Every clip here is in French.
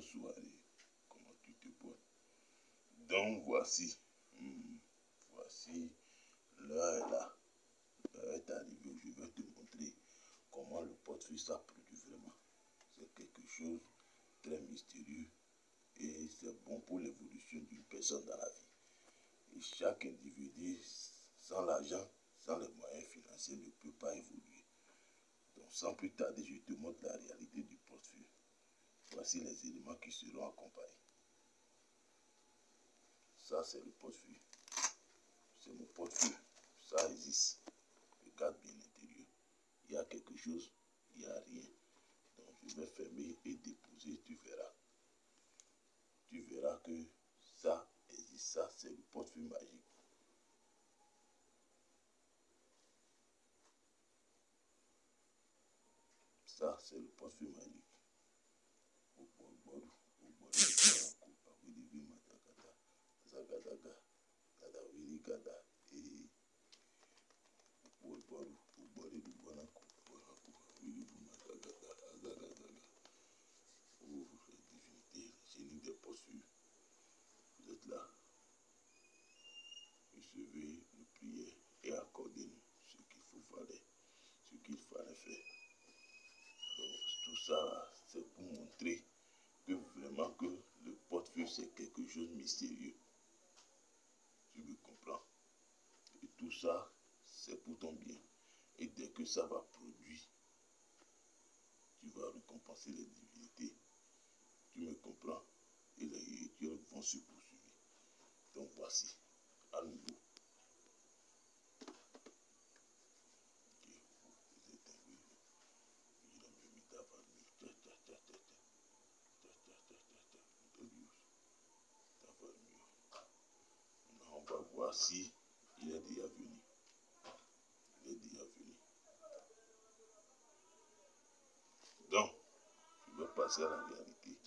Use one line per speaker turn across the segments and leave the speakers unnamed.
Soirée. Comment tu te portes? Donc voici. Hmm, voici. L'heure est là. L'heure est arrivée. Je vais te montrer comment le portefeuille ça produit vraiment. C'est quelque chose très mystérieux. Et c'est bon pour l'évolution d'une personne dans la vie. Et chaque individu, sans l'argent, sans les moyens financiers, ne peut pas évoluer. Donc sans plus tarder, je te montre la réalité du. Voici les éléments qui seront accompagnés. Ça, c'est le portefeuille. C'est mon portefeuille. Ça existe. Regarde bien l'intérieur. Il y a quelque chose, il n'y a rien. Donc, je vais fermer et déposer, tu verras. Tu verras que ça existe. Ça, c'est le portefeuille magique. Ça, c'est le portefeuille magique. La divinité génie des vous êtes là. Recevez nos prières et accordez-nous ce qu'il faut faire ce qu'il fallait faire. Tout ça c'est pour montrer que vraiment que le portefeuille c'est quelque chose de mystérieux me comprends. Et ça, c'est pour ton bien. Et dès que ça va produire, tu vas récompenser les divinités. Tu me comprends? Et les héritiers vont se poursuivre. Donc voici, à nouveau. si il est déjà venu. Il est déjà venu. Donc, je vais passer à la réalité.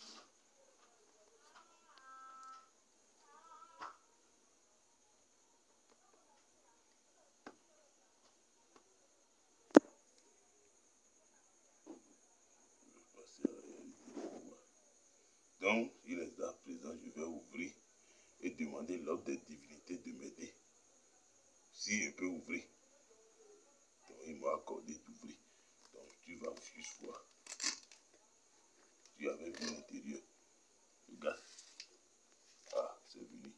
Donc, il est là présent, je vais ouvrir et demander l'ordre des divinités de m'aider. Si je peux ouvrir. Donc il m'a accordé d'ouvrir. Donc tu Tu avais vu l'intérieur. Regarde. Ah, c'est venu.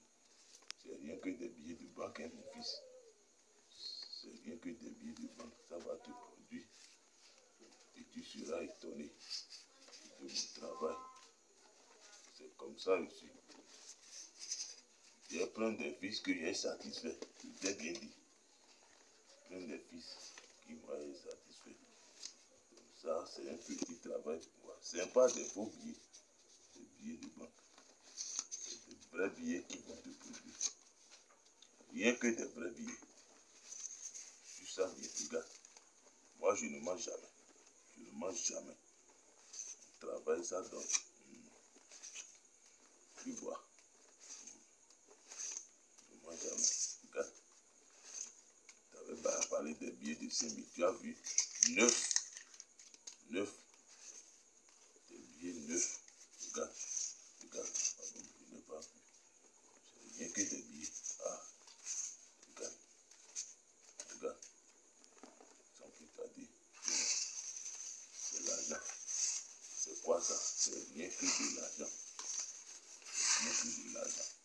C'est rien que des billets de banque, hein, mon fils. C'est rien que des billets de banque. Ça va te produire. Et tu seras étonné de mon travail. C'est comme ça aussi. J'ai plein de fils que j'ai satisfait. J'ai bien dit. Plein de fils qui m'ont satisfait. Ça, c'est un petit travail pour moi. Ce n'est pas des faux billets. Des billets de banque. C'est des vrais billets qui vont te produire. Rien que des vrais billets. Tu ça, bien, regarde. Moi, je ne mange jamais. Je ne mange jamais. On travaille ça donc. Hmm. Tu vois. parler des billets de 5 000. Tu as vu 9. 9. Des billets 9. Regarde. Regarde. Pardon, je n'ai pas vu. C'est rien que des billets. Ah. Regarde. Regarde. Sans plus tarder. C'est l'argent. C'est quoi ça C'est rien que de l'argent. C'est